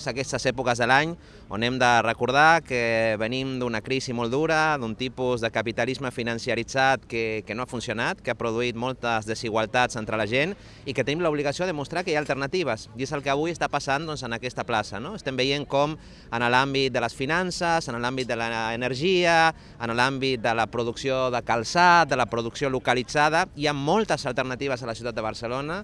És aquestes èpoques de l'any on hem de recordar que venim d'una crisi molt dura, d'un tipus de capitalisme financiaritzat que, que no ha funcionat, que ha produït moltes desigualtats entre la gent i que tenim l'obligació de mostrar que hi ha alternatives. I és el que avui està passant doncs, en aquesta plaça. No? Estem veient com en l'àmbit de les finances, en l'àmbit de l'energia, en l'àmbit de la producció de calçat, de la producció localitzada, hi ha moltes alternatives a la ciutat de Barcelona.